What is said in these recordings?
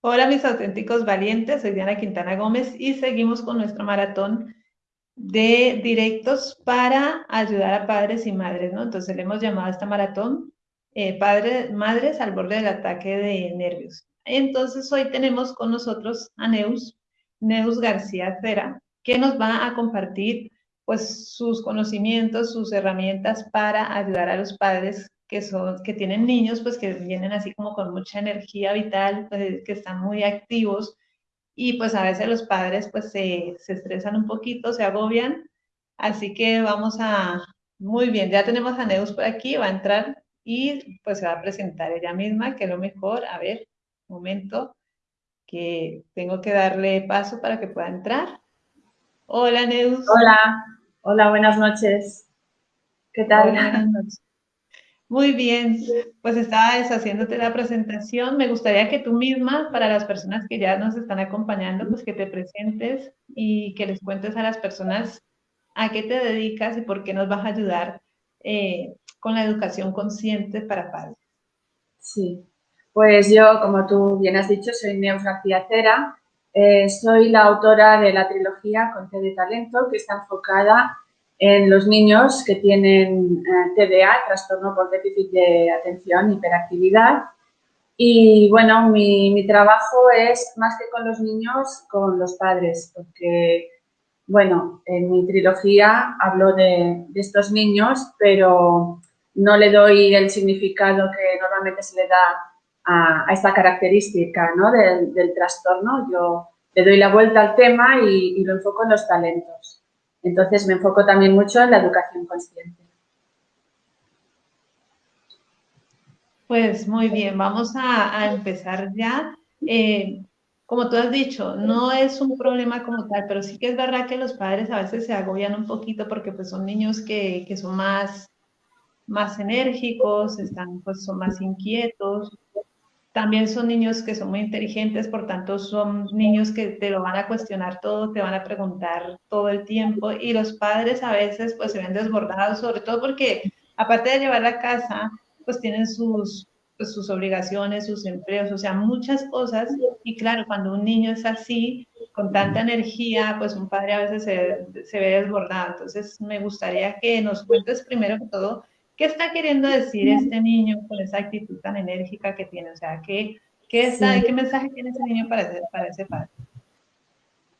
Hola mis auténticos valientes, soy Diana Quintana Gómez y seguimos con nuestro maratón de directos para ayudar a padres y madres, ¿no? Entonces le hemos llamado a esta maratón eh, padres, Madres al borde del ataque de nervios. Entonces hoy tenemos con nosotros a Neus, Neus García Cera, que nos va a compartir pues sus conocimientos, sus herramientas para ayudar a los padres que, son, que tienen niños, pues que vienen así como con mucha energía vital, pues, que están muy activos y pues a veces los padres pues se, se estresan un poquito, se agobian, así que vamos a, muy bien, ya tenemos a Neus por aquí, va a entrar y pues se va a presentar ella misma, que lo mejor, a ver, un momento, que tengo que darle paso para que pueda entrar. Hola Neus. Hola, hola, buenas noches. ¿Qué tal? buenas noches. Muy bien, pues estaba deshaciéndote la presentación. Me gustaría que tú misma, para las personas que ya nos están acompañando, pues que te presentes y que les cuentes a las personas a qué te dedicas y por qué nos vas a ayudar eh, con la educación consciente para padres. Sí, pues yo, como tú bien has dicho, soy Cera. Eh, soy la autora de la trilogía Conte de Talento, que está enfocada en los niños que tienen eh, TDA, trastorno por déficit de atención, hiperactividad. Y bueno, mi, trabajo es más que con los niños, con los padres, porque, bueno, en mi trilogía hablo de, estos niños, pero no le doy el significado que normalmente se le da a, esta característica ¿no? del, trastorno. Yo le doy la vuelta al tema y lo enfoco en los talentos. Entonces me enfoco también mucho en la educación consciente. Pues muy bien, vamos a, empezar ya. Eh, como tú has dicho, no es un problema como tal, pero sí que es verdad que los padres a veces se agobian un poquito porque pues son niños que, que son más, más enérgicos, están, pues son más inquietos, también son niños que son muy inteligentes, por tanto son niños que te lo van a cuestionar todo, te van a preguntar todo el tiempo y los padres a veces pues se ven desbordados, sobre todo porque aparte de llevar a casa, pues tienen sus, pues, sus obligaciones, sus empleos, o sea, muchas cosas y claro, cuando un niño es así, con tanta energía, pues un padre a veces se, se ve desbordado. Entonces me gustaría que nos cuentes primero que todo ¿Qué está queriendo decir este niño con esa actitud tan enérgica que tiene? O sea, ¿qué, qué, qué mensaje tiene ese niño para, para ese padre?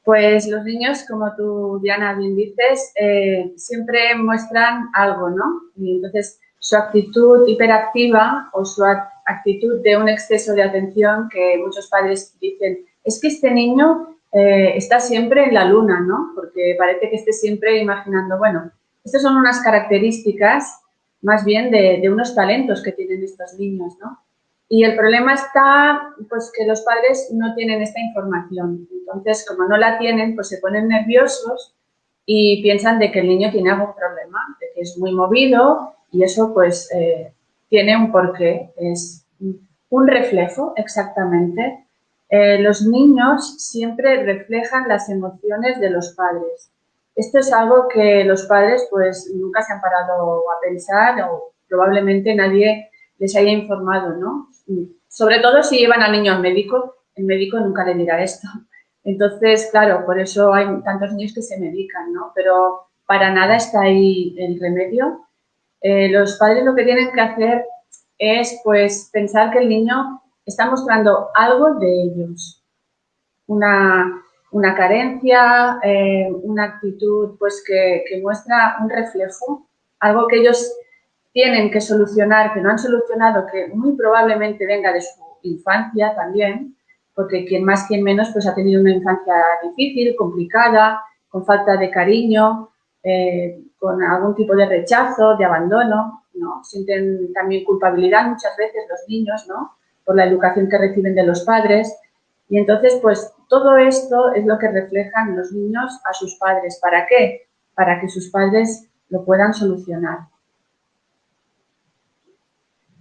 Pues los niños, como tú, Diana, bien dices, eh, siempre muestran algo, ¿no? Y entonces, su actitud hiperactiva o su actitud de un exceso de atención que muchos padres dicen, es que este niño eh, está siempre en la luna, ¿no? Porque parece que esté siempre imaginando, bueno, estas son unas características más bien de, unos talentos que tienen estos niños, ¿no? Y el problema está, pues, que los padres no tienen esta información. Entonces, como no la tienen, pues se ponen nerviosos y piensan de que el niño tiene algún problema, de que es muy movido y eso, pues, eh, tiene un porqué. Es un reflejo, exactamente. Eh, los niños siempre reflejan las emociones de los padres. Esto es algo que los padres pues nunca se han parado a pensar o probablemente nadie les haya informado, ¿no? Sobre todo si llevan al niño al médico, el médico nunca le dirá esto. Entonces, claro, por eso hay tantos niños que se medican, ¿no? Pero para nada está ahí el remedio. Eh, los padres lo que tienen que hacer es, pues, pensar que el niño está mostrando algo de ellos. Una, una carencia, eh, una actitud pues que, muestra un reflejo, algo que ellos tienen que solucionar, que no han solucionado, que muy probablemente venga de su infancia también, porque quien más, quien menos, pues ha tenido una infancia difícil, complicada, con falta de cariño, eh, con algún tipo de rechazo, de abandono, ¿no? Sienten también culpabilidad muchas veces los niños, ¿no? Por la educación que reciben de los padres. Y entonces, pues todo esto es lo que reflejan los niños a sus padres. ¿Para qué? Para que sus padres lo puedan solucionar.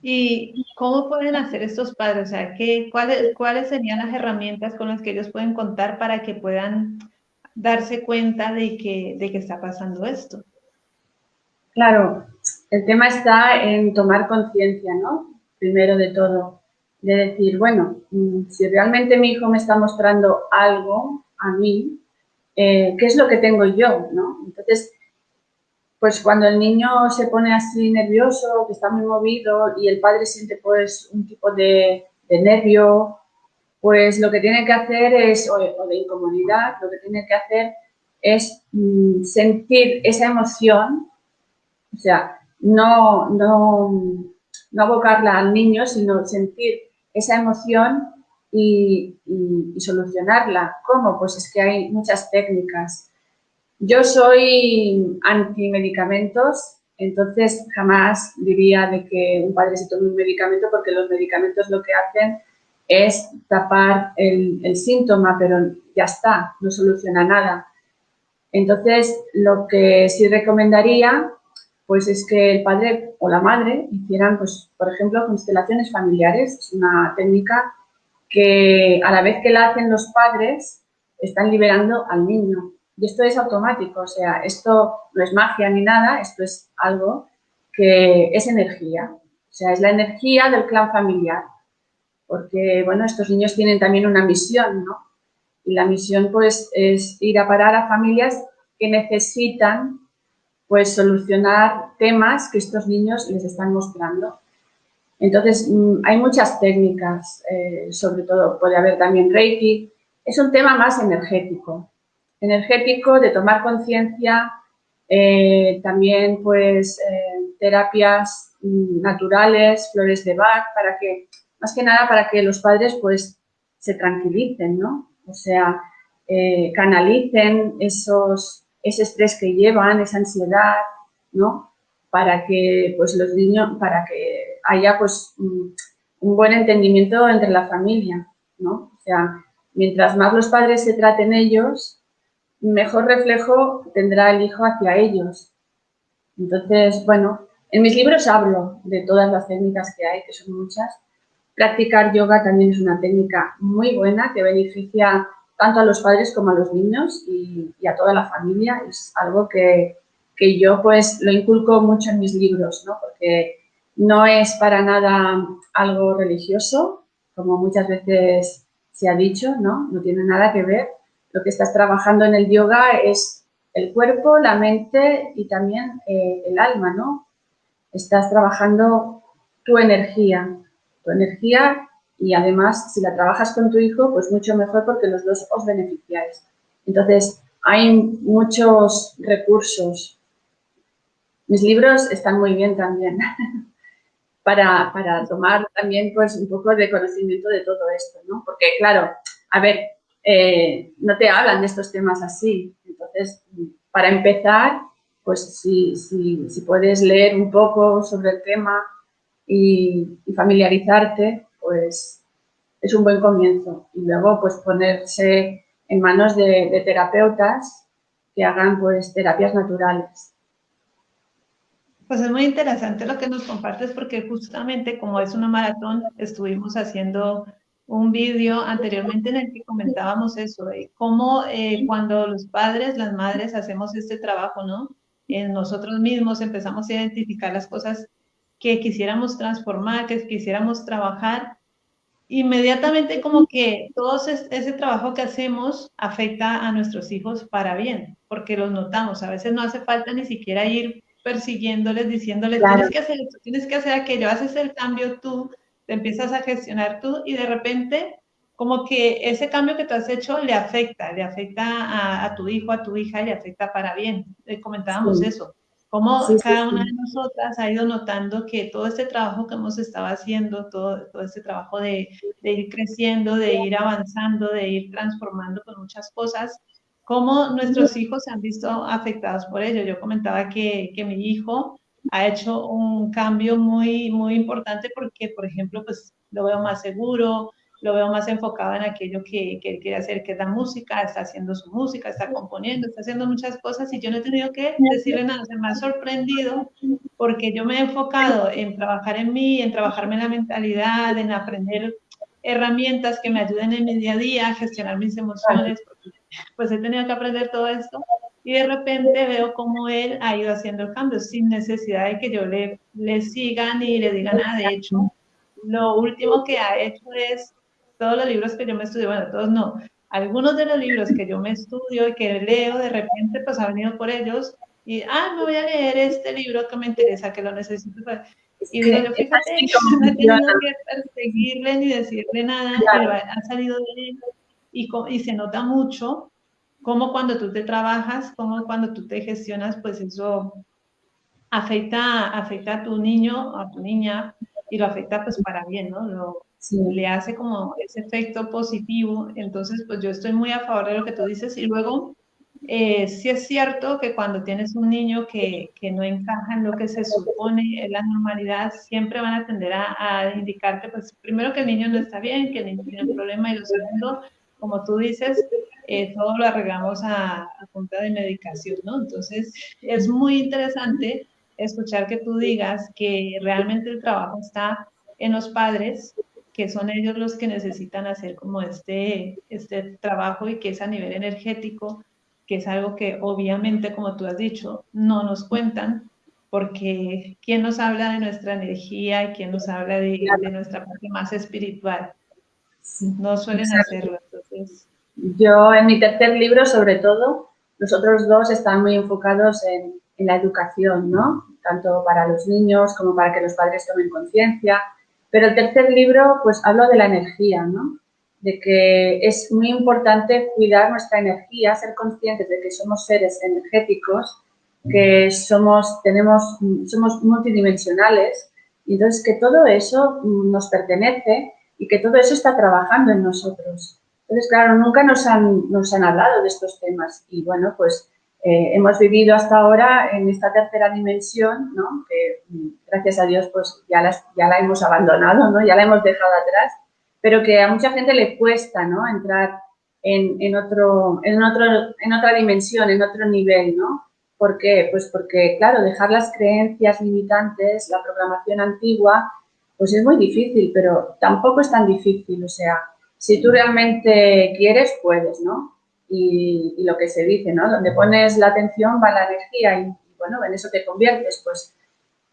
¿Y cómo pueden hacer estos padres? O sea, ¿qué, cuáles, ¿cuáles serían las herramientas con las que ellos pueden contar para que puedan darse cuenta de que, de que está pasando esto? Claro, el tema está en tomar conciencia, ¿no? Primero de todo de decir, bueno, mm, si realmente mi hijo me está mostrando algo a mí, eh, ¿qué es lo que tengo yo? ¿no? Entonces, pues cuando el niño se pone así nervioso, que está muy movido y el padre siente pues un tipo de, nervio, pues lo que tiene que hacer es, o, de incomodidad, lo que tiene que hacer es mm, sentir esa emoción, o sea, no, no, no abocarla al niño, sino sentir esa emoción y, solucionarla. ¿Cómo? Pues es que hay muchas técnicas. Yo soy anti-medicamentos, entonces jamás diría de que un padre se tome un medicamento porque los medicamentos lo que hacen es tapar el, el síntoma, pero ya está, no soluciona nada. Entonces, lo que sí recomendaría pues es que el padre o la madre hicieran, pues, por ejemplo, constelaciones familiares. Es una técnica que a la vez que la hacen los padres, están liberando al niño. Y esto es automático, o sea, esto no es magia ni nada, esto es algo que es energía. O sea, es la energía del clan familiar. Porque, bueno, estos niños tienen también una misión, ¿no? Y la misión, pues, es ir a parar a familias que necesitan pues solucionar temas que estos niños les están mostrando. Entonces, mm, hay muchas técnicas, eh, sobre todo puede haber también Reiki. Es un tema más energético, energético de tomar conciencia, eh, también pues eh, terapias mm, naturales, flores de Bach, para que, más que nada para que los padres pues se tranquilicen, ¿no? O sea, canalicen esos, ese estrés que llevan, esa ansiedad, ¿no? Para que pues los niños, para que haya pues un buen entendimiento entre la familia, ¿no? O sea, mientras más los padres se traten ellos, mejor reflejo tendrá el hijo hacia ellos. Entonces, bueno, en mis libros hablo de todas las técnicas que hay, que son muchas. Practicar yoga también es una técnica muy buena que beneficia tanto a los padres como a los niños y, a toda la familia. Es algo que, que, yo pues lo inculco mucho en mis libros, ¿no? porque no es para nada algo religioso, como muchas veces se ha dicho, ¿no? no tiene nada que ver. Lo que estás trabajando en el yoga es el cuerpo, la mente y también eh, el alma, ¿no? Estás trabajando tu energía, tu energía y además si la trabajas con tu hijo, pues mucho mejor porque los dos os beneficiáis. Entonces, hay muchos recursos. Mis libros están muy bien también para, tomar también pues un poco de conocimiento de todo esto, ¿no? Porque claro, a ver, eh, no te hablan de estos temas así. Entonces, para empezar, pues si, si, puedes leer un poco sobre el tema y familiarizarte, pues es un buen comienzo. Y luego, pues ponerse en manos de, terapeutas que hagan pues terapias naturales. Pues es muy interesante lo que nos compartes porque justamente como es una maratón, estuvimos haciendo un vídeo anteriormente en el que comentábamos eso, de cómo eh, cuando los padres, las madres hacemos este trabajo, ¿no? En nosotros mismos empezamos a identificar las cosas que quisiéramos transformar, que quisiéramos trabajar inmediatamente como que todo ese, trabajo que hacemos afecta a nuestros hijos para bien, porque los notamos. A veces no hace falta ni siquiera ir persiguiéndoles, diciéndoles, tienes que hacer esto, tienes que hacer aquello, haces el cambio tú, te empiezas a gestionar tú y de repente como que ese cambio que tú has hecho le afecta, le afecta a, tu hijo, a tu hija, le afecta para bien. Eh, comentábamos eso cómo cada una de nosotras ha ido notando que todo este trabajo que hemos estado haciendo, todo, todo este trabajo de, de, ir creciendo, de ir avanzando, de ir transformando con muchas cosas, cómo nuestros hijos se han visto afectados por ello. Yo comentaba que, que mi hijo ha hecho un cambio muy, muy importante porque, por ejemplo, pues lo veo más seguro, lo veo más enfocado en aquello que, que, él quiere hacer, que es la música, está haciendo su música, está componiendo, está haciendo muchas cosas y yo no he tenido que decirle nada, se me ha sorprendido porque yo me he enfocado en trabajar en mí, en trabajarme en la mentalidad, en aprender herramientas que me ayuden en mi día a día a gestionar mis emociones, pues he tenido que aprender todo esto y de repente veo cómo él ha ido haciendo cambios sin necesidad de que yo le, le siga ni le diga nada, de hecho lo último que ha hecho es todos los libros que yo me estudio, bueno, todos no, algunos de los libros que yo me estudio y que leo, de repente pues ha venido por ellos y, ah, me voy a leer este libro que me interesa, que lo necesito. Y digo, yo fíjate, no he tenido que perseguirle ni decirle nada, pero ha salido de él y, y se nota mucho como cuando tú te trabajas, como cuando tú te gestionas, pues eso afecta, afecta a tu niño, a tu niña, y lo afecta pues para bien, ¿no? Lo, Le hace como ese efecto positivo. Entonces, pues yo estoy muy a favor de lo que tú dices. Y luego, eh, sí es cierto que cuando tienes un niño que, que, no encaja en lo que se supone en la normalidad, siempre van a tender a, a, indicarte, pues primero que el niño no está bien, que el niño tiene un problema, y lo segundo, como tú dices, eh, todo lo arreglamos a, a, punta de medicación, ¿no? Entonces, es muy interesante escuchar que tú digas que realmente el trabajo está en los padres, que son ellos los que necesitan hacer como este, este trabajo y que es a nivel energético, que es algo que obviamente, como tú has dicho, no nos cuentan, porque ¿quién nos habla de nuestra energía y quién nos habla de, de nuestra parte más espiritual? No suelen hacerlo. Entonces... Yo en mi tercer libro, sobre todo, los otros dos están muy enfocados en, en la educación, ¿no? Tanto para los niños como para que los padres tomen conciencia. Pero el tercer libro, pues hablo de la energía, ¿no? De que es muy importante cuidar nuestra energía, ser conscientes de que somos seres energéticos, que somos, tenemos, somos multidimensionales, y entonces que todo eso nos pertenece y que todo eso está trabajando en nosotros. Entonces, claro, nunca nos han, nos han hablado de estos temas y bueno, pues eh, hemos vivido hasta ahora en esta tercera dimensión, ¿no? que gracias a Dios pues ya, las, ya la hemos abandonado, ¿no? ya la hemos dejado atrás, pero que a mucha gente le cuesta ¿no? entrar en, en, otro, en, otro, en otra dimensión, en otro nivel. ¿no? ¿Por qué? Pues porque, claro, dejar las creencias limitantes, la programación antigua, pues es muy difícil, pero tampoco es tan difícil. O sea, si tú realmente quieres, puedes, ¿no? Y, lo que se dice, ¿no? Donde pones la atención va la energía y, bueno, en eso te conviertes, pues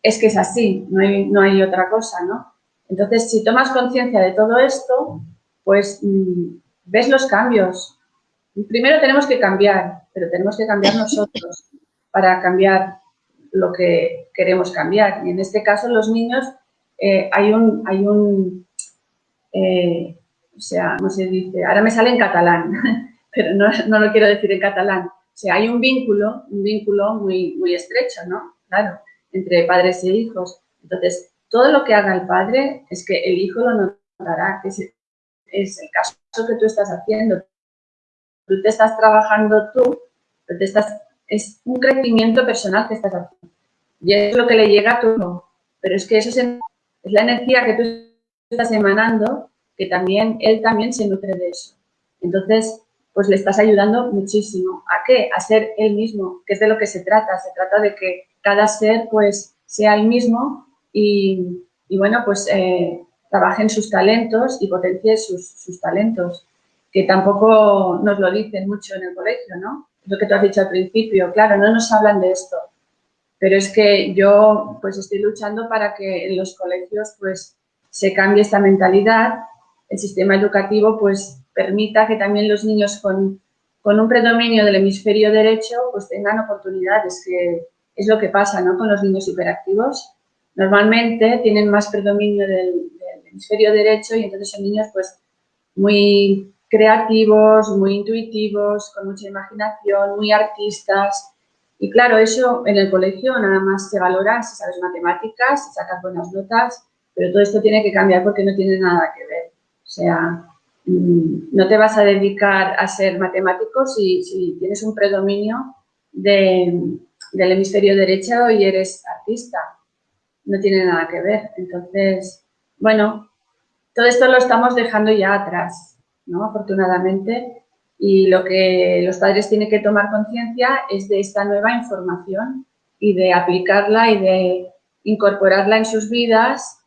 es que es así, no hay, no hay otra cosa, ¿no? Entonces, si tomas conciencia de todo esto, pues mm, ves los cambios. Primero tenemos que cambiar, pero tenemos que cambiar nosotros para cambiar lo que queremos cambiar. Y en este caso, los niños, eh, hay un, hay un eh, o sea, no se dice, ahora me sale en catalán, pero no, no, lo quiero decir en catalán. O sea, hay un vínculo, un vínculo muy, muy estrecho, ¿no? Claro, entre padres e hijos. Entonces, todo lo que haga el padre es que el hijo lo notará, que es, es el caso que tú estás haciendo. Tú te estás trabajando tú, te estás, es un crecimiento personal que estás haciendo. Y es lo que le llega a tu hijo. Pero es que eso es, es la energía que tú estás emanando, que también, él también se nutre de eso. Entonces, pues le estás ayudando muchísimo. ¿A qué? A ser él mismo, que es de lo que se trata. Se trata de que cada ser pues sea el mismo y, bueno, pues eh, trabaje en sus talentos y potencie sus, sus, talentos, que tampoco nos lo dicen mucho en el colegio, ¿no? Lo que tú has dicho al principio, claro, no nos hablan de esto, pero es que yo pues estoy luchando para que en los colegios pues se cambie esta mentalidad, el sistema educativo pues permita que también los niños con, con, un predominio del hemisferio derecho pues tengan oportunidades, que es lo que pasa ¿no? con los niños hiperactivos. Normalmente tienen más predominio del, hemisferio derecho y entonces son niños pues muy creativos, muy intuitivos, con mucha imaginación, muy artistas. Y claro, eso en el colegio nada más se valora si sabes matemáticas, si sacas buenas notas, pero todo esto tiene que cambiar porque no tiene nada que ver. O sea, no te vas a dedicar a ser matemático si, tienes un predominio de, del hemisferio derecho y eres artista. No tiene nada que ver. Entonces, bueno, todo esto lo estamos dejando ya atrás, ¿no? Afortunadamente. Y lo que los padres tienen que tomar conciencia es de esta nueva información y de aplicarla y de incorporarla en sus vidas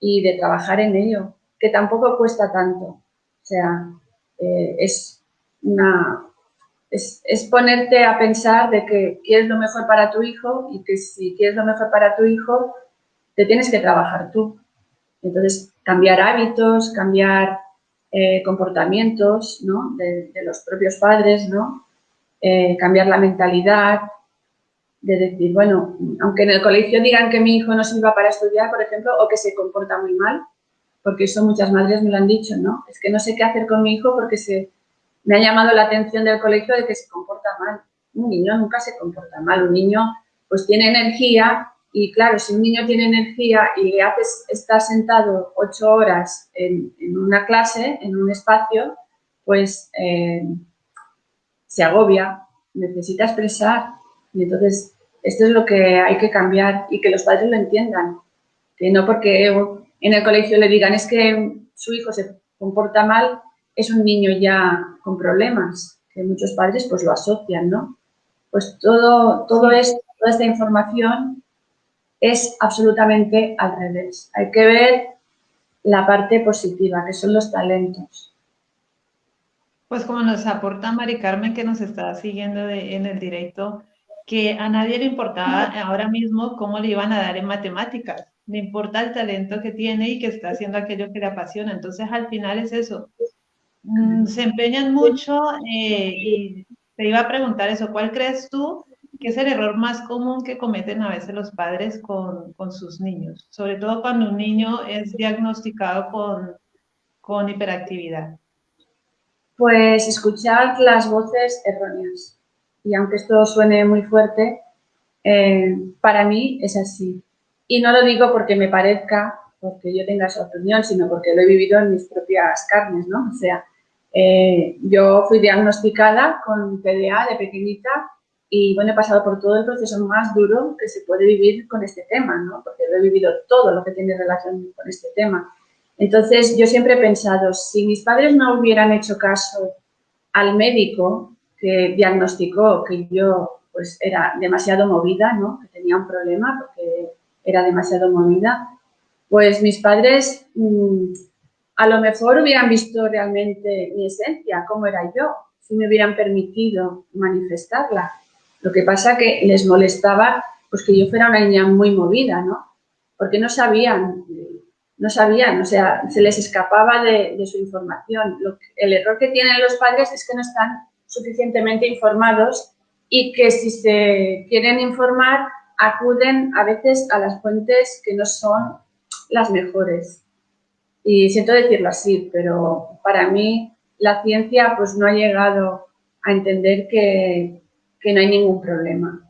y de trabajar en ello, que tampoco cuesta tanto. Sea, eh, es, una, es, ponerte a pensar de que quieres lo mejor para tu hijo y que si quieres lo mejor para tu hijo, te tienes que trabajar tú. Entonces, cambiar hábitos, cambiar eh, comportamientos ¿no? de, los propios padres, ¿no? Eh, cambiar la mentalidad, de decir, bueno, aunque en el colegio digan que mi hijo no sirva para estudiar, por ejemplo, o que se comporta muy mal, porque eso muchas madres me lo han dicho, ¿no? Es que no sé qué hacer con mi hijo porque se, me ha llamado la atención del colegio de que se comporta mal. Un niño nunca se comporta mal, un niño pues tiene energía y claro, si un niño tiene energía y le haces estar sentado ocho horas en, una clase, en un espacio, pues eh, se agobia, necesita expresar. Y entonces, esto es lo que hay que cambiar y que los padres lo entiendan. Que no porque en el colegio le digan es que su hijo se comporta mal, es un niño ya con problemas, que muchos padres pues lo asocian, ¿no? Pues todo, todo esto, toda esta información es absolutamente al revés. Hay que ver la parte positiva, que son los talentos. Pues como nos aporta Mari Carmen, que nos está siguiendo en el directo, que a nadie le importaba ahora mismo cómo le iban a dar en matemáticas. Le importa el talento que tiene y que está haciendo aquello que le apasiona. Entonces, al final es eso. Mm, se empeñan mucho eh, y te iba a preguntar eso. ¿Cuál crees tú que es el error más común que cometen a veces los padres con, con sus niños, sobre todo cuando un niño es diagnosticado con, con hiperactividad. Pues escuchar las voces erróneas. Y aunque esto suene muy fuerte, eh, para mí es así. Y no lo digo porque me parezca, porque yo tenga esa opinión, sino porque lo he vivido en mis propias carnes, ¿no? O sea, eh, yo fui diagnosticada con PDA de pequeñita y bueno, he pasado por todo el proceso más duro que se puede vivir con este tema, ¿no? Porque lo he vivido todo lo que tiene relación con este tema. Entonces, yo siempre he pensado, si mis padres no hubieran hecho caso al médico que diagnosticó que yo pues era demasiado movida, ¿no? Que tenía un problema porque era demasiado movida, pues mis padres mm, a lo mejor hubieran visto realmente mi esencia, cómo era yo, si me hubieran permitido manifestarla. Lo que pasa que les molestaba pues que yo fuera una niña muy movida, ¿no? Porque no sabían, no sabían, o sea, se les escapaba de, su información. el error que tienen los padres es que no están suficientemente informados y que si se quieren informar acuden a veces a las fuentes que no son las mejores. Y siento decirlo así, pero para mí la ciencia pues no ha llegado a entender que, que no hay ningún problema.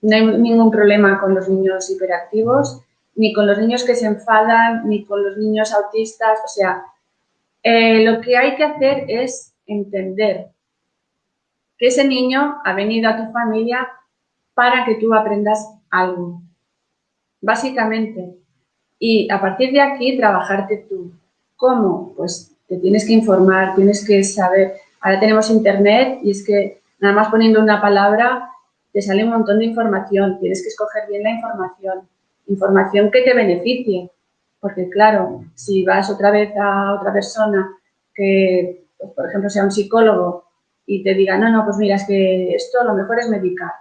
No hay ningún problema con los niños hiperactivos, ni con los niños que se enfadan, ni con los niños autistas. O sea, eh, lo que hay que hacer es entender que ese niño ha venido a tu familia para que tú aprendas algo, básicamente. Y a partir de aquí, trabajarte tú. ¿Cómo? Pues te tienes que informar, tienes que saber. Ahora tenemos internet y es que Nada más poniendo una palabra te sale un montón de información. Tienes que escoger bien la información. Información que te beneficie. Porque claro, si vas otra vez a otra persona que, pues, por ejemplo, sea un psicólogo y te diga, no, no, pues mira, es que esto lo mejor es medicar.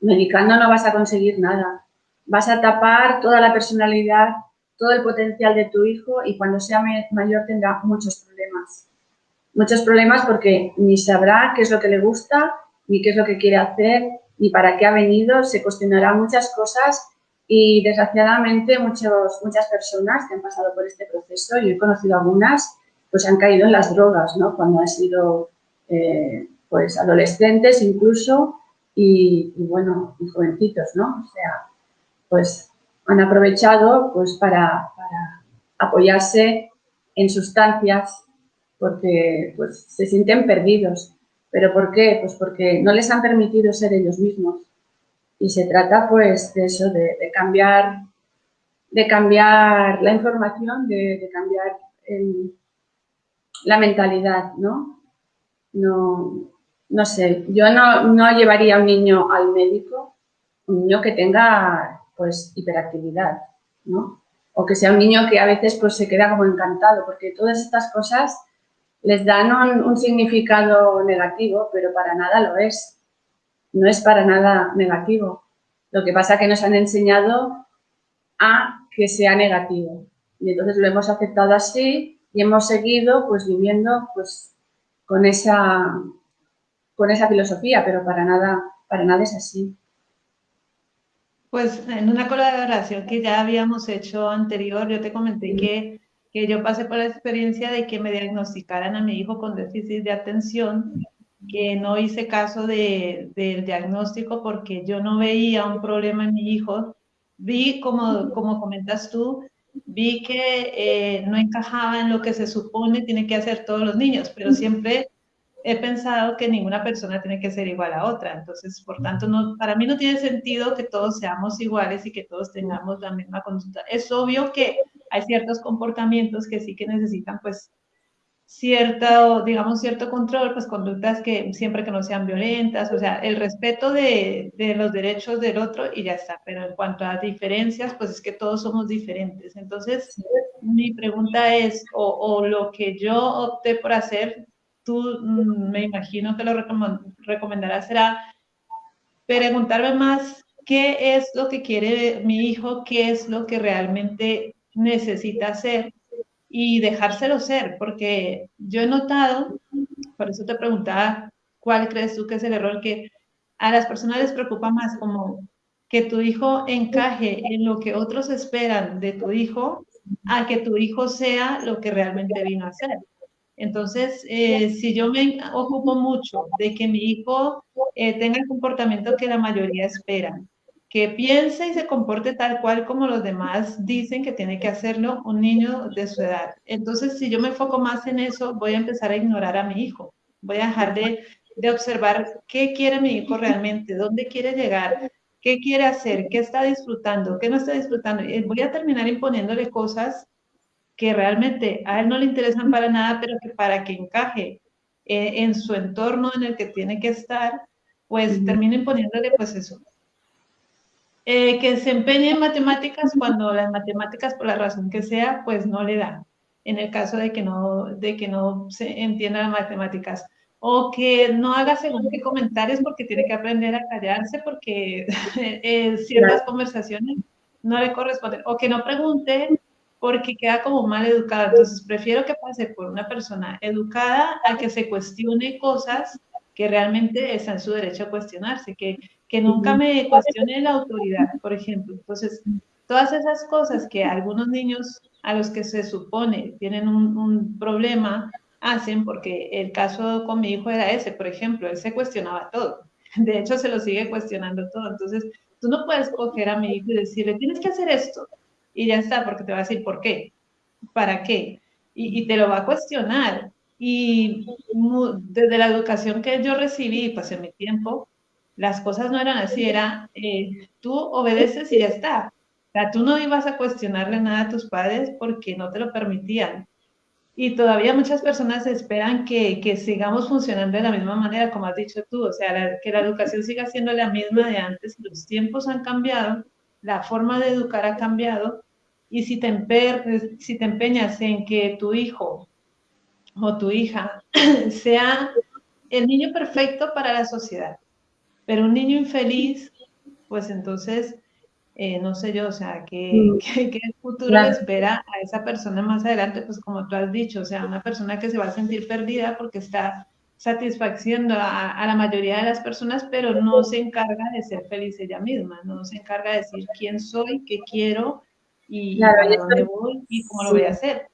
Medicando no vas a conseguir nada. Vas a tapar toda la personalidad, todo el potencial de tu hijo y cuando sea mayor tendrá muchos problemas muchos problemas porque ni sabrá qué es lo que le gusta, ni qué es lo que quiere hacer, ni para qué ha venido, se cuestionará muchas cosas y desgraciadamente muchos, muchas personas que han pasado por este proceso, yo he conocido algunas, pues han caído en las drogas, ¿no? Cuando han sido eh, pues adolescentes incluso y, bueno, y jovencitos, ¿no? O sea, pues han aprovechado pues para, apoyarse en sustancias porque pues, se sienten perdidos. ¿Pero por qué? Pues porque no les han permitido ser ellos mismos. Y se trata pues de eso, de, cambiar de cambiar la información, de, cambiar la mentalidad, ¿no? ¿No? No sé, yo no, no llevaría a un niño al médico, un niño que tenga pues hiperactividad, ¿no? O que sea un niño que a veces pues se queda como encantado, porque todas estas cosas les dan un, significado negativo, pero para nada lo es. No es para nada negativo. Lo que pasa es que nos han enseñado a que sea negativo. Y entonces lo hemos aceptado así y hemos seguido pues viviendo pues con esa, con esa filosofía, pero para nada, para nada es así. Pues en una colaboración que ya habíamos hecho anterior, yo te comenté que, que yo pasé por la experiencia de que me diagnosticaran a mi hijo con déficit de atención, que no hice caso de, del diagnóstico porque yo no veía un problema en mi hijo. Vi, como, como comentas tú, vi que eh, no encajaba en lo que se supone tiene que hacer todos los niños, pero siempre he pensado que ninguna persona tiene que ser igual a otra. Entonces, por tanto, no, para mí no tiene sentido que todos seamos iguales y que todos tengamos la misma conducta. Es obvio que hay ciertos comportamientos que sí que necesitan, pues, cierto, digamos, cierto control, pues conductas que siempre que no sean violentas, o sea, el respeto de, de, los derechos del otro y ya está. Pero en cuanto a diferencias, pues es que todos somos diferentes. Entonces, mi pregunta es, o, o lo que yo opté por hacer tú mm, me imagino que lo recomendarás será preguntarme más qué es lo que quiere mi hijo, qué es lo que realmente necesita hacer y dejárselo ser, porque yo he notado, por eso te preguntaba, ¿cuál crees tú que es el error que a las personas les preocupa más como que tu hijo encaje en lo que otros esperan de tu hijo a que tu hijo sea lo que realmente vino a ser? Entonces, eh, si yo me ocupo mucho de que mi hijo eh, tenga el comportamiento que la mayoría espera, que piense y se comporte tal cual como los demás dicen que tiene que hacerlo un niño de su edad. Entonces, si yo me enfoco más en eso, voy a empezar a ignorar a mi hijo. Voy a dejar de, de observar qué quiere mi hijo realmente, dónde quiere llegar, qué quiere hacer, qué está disfrutando, qué no está disfrutando. Voy a terminar imponiéndole cosas que realmente a él no le interesan para nada, pero que para que encaje eh, en su entorno en el que tiene que estar, pues terminen poniéndole pues eso. Eh, que se empeñe en matemáticas cuando las matemáticas, por la razón que sea, pues no le dan. En el caso de que no, de que no se entienda las matemáticas. O que no haga según qué comentarios porque tiene que aprender a callarse porque eh, ciertas conversaciones no le corresponden. O que no pregunte porque queda como mal educada. Entonces, prefiero que pase por una persona educada a que se cuestione cosas que realmente está en su derecho a cuestionarse, que, que nunca me cuestione la autoridad, por ejemplo. Entonces, todas esas cosas que algunos niños a los que se supone tienen un, un problema hacen, porque el caso con mi hijo era ese, por ejemplo, él se cuestionaba todo. De hecho, se lo sigue cuestionando todo. Entonces, tú no puedes coger a mi hijo y decirle, tienes que hacer esto y ya está, porque te va a decir por qué, para qué, y, te lo va a cuestionar. Y desde la educación que yo recibí, pues en mi tiempo, las cosas no eran así, era eh, tú obedeces y ya está. O sea, tú no ibas a cuestionarle nada a tus padres porque no te lo permitían. Y todavía muchas personas esperan que, que, sigamos funcionando de la misma manera, como has dicho tú, o sea, que la educación siga siendo la misma de antes. Los tiempos han cambiado, la forma de educar ha cambiado y si te, si te empeñas en que tu hijo o tu hija sea el niño perfecto para la sociedad, pero un niño infeliz, pues entonces, eh, no sé yo, o sea, ¿qué, mm. qué, futuro le espera a esa persona más adelante? Pues como tú has dicho, o sea, una persona que se va a sentir perdida porque está satisfaciendo a, a, la mayoría de las personas, pero no se encarga de ser feliz ella misma, no se encarga de decir quién soy, qué quiero, y claro, dónde voy y cómo lo voy a hacer.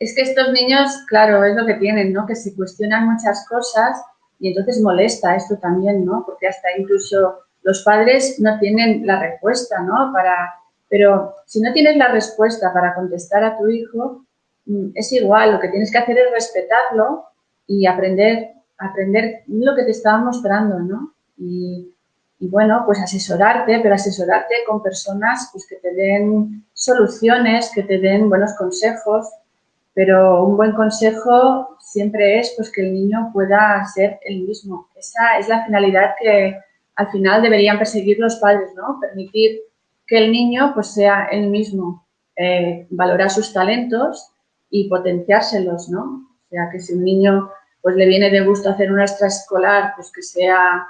Es que estos niños, claro, es lo que tienen, ¿no? Que se cuestionan muchas cosas y entonces molesta esto también, ¿no? Porque hasta incluso los padres no tienen la respuesta, ¿no? Para, pero si no tienes la respuesta para contestar a tu hijo, mm, es igual, lo que tienes que hacer es respetarlo y aprender, aprender lo que te estaba mostrando, ¿no? Y, y bueno, pues asesorarte, pero asesorarte con personas pues, que te den soluciones, que te den buenos consejos, pero un buen consejo siempre es pues, que el niño pueda ser el mismo. Esa es la finalidad que al final deberían perseguir los padres, ¿no? Permitir que el niño pues, sea el mismo, eh, valorar sus talentos y potenciárselos, ¿no? O sea, que si un niño pues, le viene de gusto hacer una extraescolar, pues que sea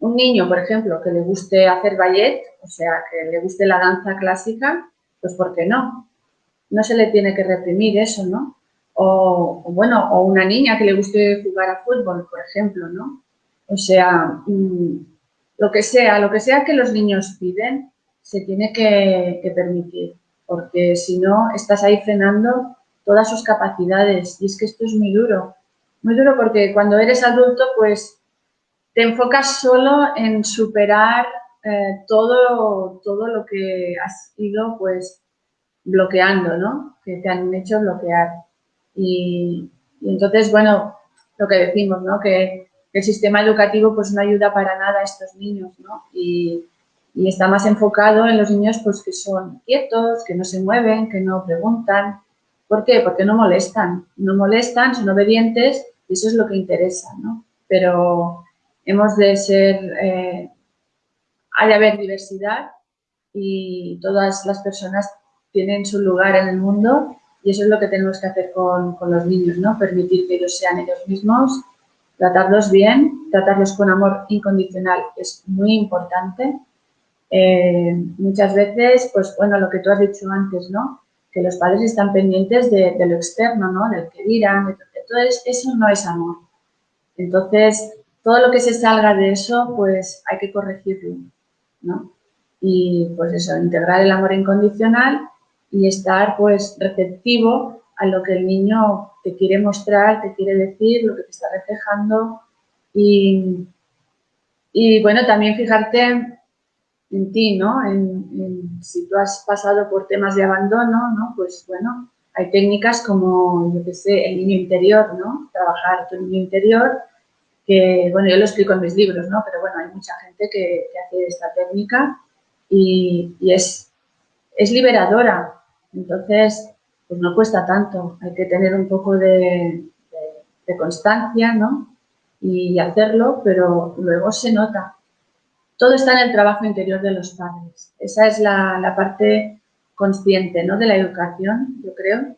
un niño, por ejemplo, que le guste hacer ballet, o sea, que le guste la danza clásica, pues ¿por qué no? No se le tiene que reprimir eso, ¿no? O, bueno, o una niña que le guste jugar a fútbol, por ejemplo, ¿no? O sea, mm, lo que sea, lo que sea que los niños piden, se tiene que, permitir, porque si no, estás ahí frenando todas sus capacidades y es que esto es muy duro, muy duro porque cuando eres adulto, pues te enfocas solo en superar eh, todo, todo lo que has ido pues bloqueando, ¿no? Que te han hecho bloquear. Y, entonces, bueno, lo que decimos, ¿no? Que, el sistema educativo pues no ayuda para nada a estos niños, ¿no? Y, y está más enfocado en los niños pues que son quietos, que no se mueven, que no preguntan. ¿Por qué? Porque no molestan. No molestan, son obedientes y eso es lo que interesa, ¿no? Pero hemos de ser eh, ha de haber diversidad y todas las personas tienen su lugar en el mundo y eso es lo que tenemos que hacer con, los niños, ¿no? Permitir que ellos sean ellos mismos, tratarlos bien, tratarlos con amor incondicional es muy importante. Eh, muchas veces, pues bueno, lo que tú has dicho antes, ¿no? Que los padres están pendientes de, lo externo, ¿no? Del que dirán, entonces eso no es amor. Entonces, todo lo que se salga de eso, pues hay que corregirlo. ¿no? Y pues eso, integrar el amor incondicional y estar pues receptivo a lo que el niño te quiere mostrar, te quiere decir, lo que te está reflejando y, y bueno, también fijarte en ti, ¿no? En, si tú has pasado por temas de abandono, ¿no? Pues bueno, hay técnicas como, yo qué sé, el niño interior, ¿no? Trabajar tu niño interior que, bueno, yo lo explico en mis libros, ¿no? Pero bueno, hay mucha gente que, hace esta técnica y, es, es liberadora. Entonces, pues no cuesta tanto. Hay que tener un poco de, constancia, ¿no? Y hacerlo, pero luego se nota. Todo está en el trabajo interior de los padres. Esa es la, parte consciente, ¿no? De la educación, yo creo.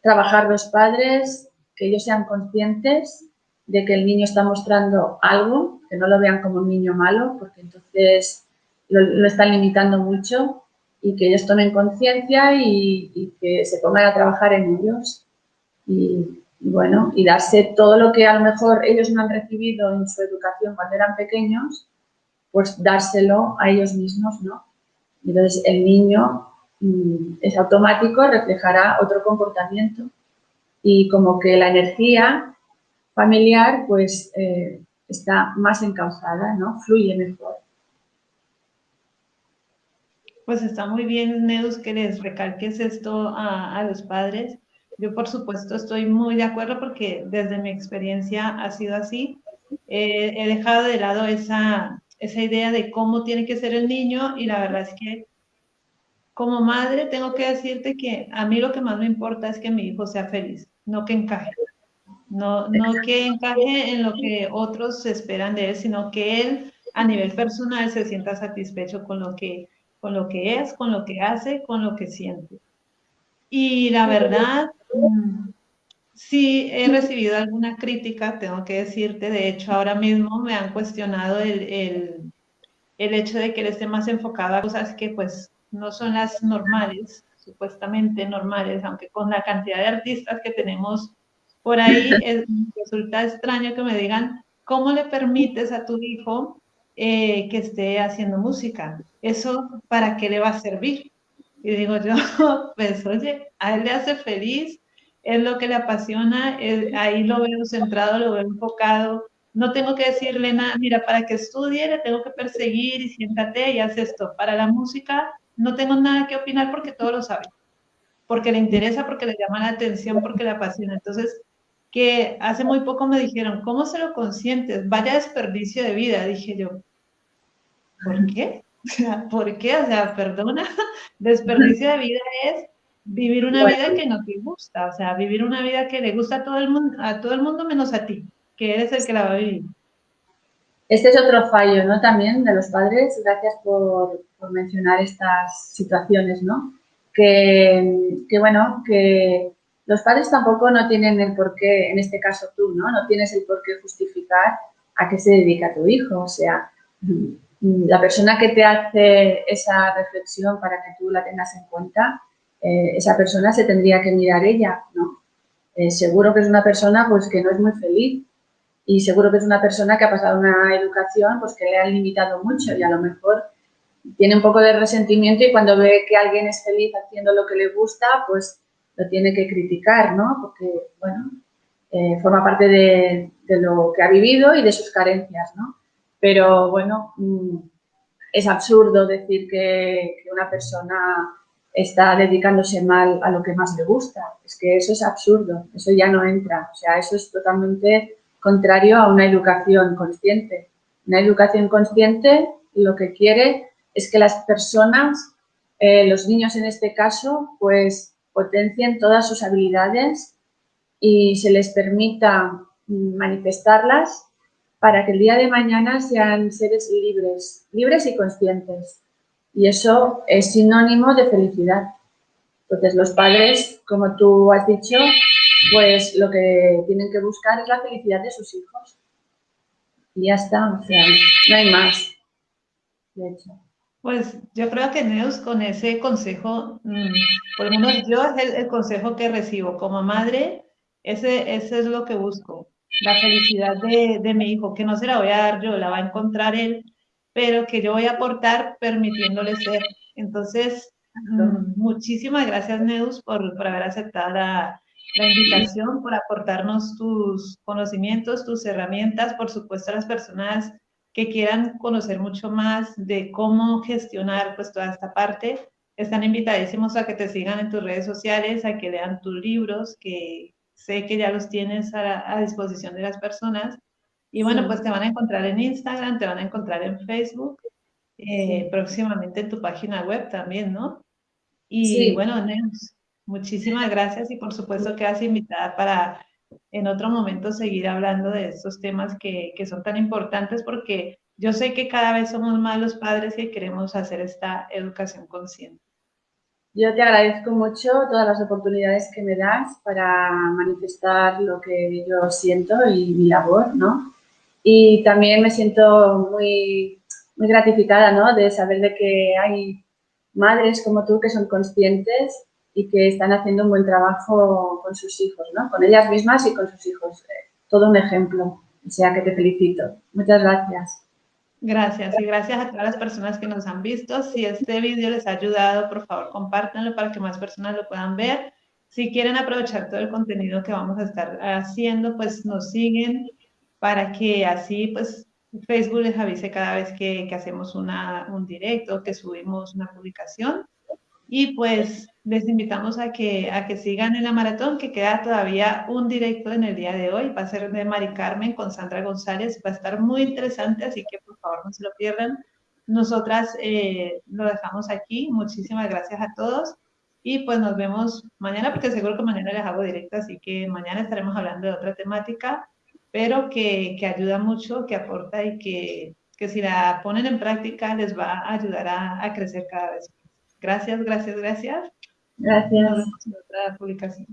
Trabajar los padres, que ellos sean conscientes de que el niño está mostrando algo, que no lo vean como un niño malo, porque entonces lo, están limitando mucho y que ellos tomen conciencia y, que se pongan a trabajar en ellos y, bueno, y darse todo lo que a lo mejor ellos no han recibido en su educación cuando eran pequeños, pues dárselo a ellos mismos, ¿no? Entonces el niño mm, es automático, reflejará otro comportamiento y como que la energía familiar pues eh, está más encauzada, ¿no? Fluye mejor. Pues está muy bien, Neus, que les recalques esto a, los padres. Yo, por supuesto, estoy muy de acuerdo porque desde mi experiencia ha sido así. he dejado de lado esa, esa idea de cómo tiene que ser el niño y la verdad es que como madre tengo que decirte que a mí lo que más me importa es que mi hijo sea feliz, no que encaje. No, no que encaje en lo que otros esperan de él, sino que él a nivel personal se sienta satisfecho con lo que, con lo que es, con lo que hace, con lo que siente. Y la verdad, sí he recibido alguna crítica, tengo que decirte, de hecho ahora mismo me han cuestionado el, el, el hecho de que él esté más enfocado a cosas que pues no son las normales, supuestamente normales, aunque con la cantidad de artistas que tenemos por ahí resulta extraño que me digan, ¿cómo le permites a tu hijo eh, que esté haciendo música? ¿Eso para qué le va a servir? Y digo yo, pues oye, a él le hace feliz, es lo que le apasiona, ahí lo veo centrado, lo veo enfocado. No tengo que decirle nada, mira, para que estudie le tengo que perseguir y siéntate y haz esto. Para la música no tengo nada que opinar porque todo lo sabe, porque le interesa, porque le llama la atención, porque le apasiona. Entonces, que hace muy poco me dijeron, ¿cómo se lo consientes? Vaya desperdicio de vida, dije yo. ¿Por qué? ¿Por qué? O sea, perdona, desperdicio de vida es vivir una vida que no te gusta, o sea, vivir una vida que le gusta a todo el mundo, a todo el mundo menos a ti, que eres el que la va a vivir. Este es otro fallo, ¿no? También de los padres, gracias por, por mencionar estas situaciones, ¿no? Que, que, bueno, que los padres tampoco no tienen el por qué, en este caso tú, ¿no? No tienes el por qué justificar a qué se dedica tu hijo. O sea, la persona que te hace esa reflexión para que tú la tengas en cuenta eh, esa persona se tendría que mirar ella, ¿no? Eh, seguro que es una persona pues que no es muy feliz y seguro que es una persona que ha pasado una educación pues que le han limitado mucho y a lo mejor tiene un poco de resentimiento y cuando ve que alguien es feliz haciendo lo que le gusta, pues lo tiene que criticar, ¿no? Porque, bueno, eh, forma parte de, lo que ha vivido y de sus carencias, ¿no? Pero, bueno, mm, es absurdo decir que, una persona está dedicándose mal a lo que más le gusta. Es que eso es absurdo, eso ya no entra. O sea, eso es totalmente contrario a una educación consciente. Una educación consciente lo que quiere es que las personas, eh, los niños en este caso, pues potencien todas sus habilidades y se les permita mm, manifestarlas para que el día de mañana sean seres libres, libres y conscientes. Y eso es sinónimo de felicidad. Entonces los padres, como tú has dicho, pues lo que tienen que buscar es la felicidad de sus hijos. Y ya está, o sea, no hay más, de hecho. Pues yo creo que Neus con ese consejo, mm, por lo menos yo es el, consejo que recibo como madre, ese, ese es lo que busco, la felicidad de, de, mi hijo, que no se la voy a dar yo, la va a encontrar él, pero que yo voy a aportar permitiéndole ser. Entonces, mm, muchísimas gracias Neus por, por haber aceptado la, la invitación, por aportarnos tus conocimientos, tus herramientas, por supuesto a las personas que quieran conocer mucho más de cómo gestionar pues toda esta parte, están invitadísimos a que te sigan en tus redes sociales, a que lean tus libros, que sé que ya los tienes a, disposición de las personas. Y bueno, pues te van a encontrar en Instagram, te van a encontrar en Facebook, eh, próximamente en tu página web también, ¿no? Y bueno, Neus, muchísimas gracias y por supuesto que quedas invitada para en otro momento seguir hablando de estos temas que, que son tan importantes porque yo sé que cada vez somos más los padres que queremos hacer esta educación consciente. Yo te agradezco mucho todas las oportunidades que me das para manifestar lo que yo siento y mi labor, ¿no? Y también me siento muy, muy gratificada, ¿no? De saber de que hay madres como tú que son conscientes y que están haciendo un buen trabajo con sus hijos, ¿no? Con ellas mismas y con sus hijos. Eh, todo un ejemplo. O sea que te felicito. Muchas gracias. Gracias y gracias a todas las personas que nos han visto. Si este vídeo les ha ayudado, por favor compártanlo para que más personas lo puedan ver. Si quieren aprovechar todo el contenido que vamos a estar haciendo, pues nos siguen para que así pues Facebook les avise cada vez que, que hacemos una, un directo, que subimos una publicación. Y pues les invitamos a que, a que sigan en la maratón, que queda todavía un directo en el día de hoy. Va a ser de Mari Carmen con Sandra González. Va a estar muy interesante, así que por favor no se lo pierdan. Nosotras eh, lo dejamos aquí. Muchísimas gracias a todos. Y pues nos vemos mañana, porque seguro que mañana les hago directo, así que mañana estaremos hablando de otra temática, pero que, que ayuda mucho, que aporta y que, que si la ponen en práctica les va a ayudar a, a crecer cada vez. Gracias, gracias, gracias. Gracias. otra publicación.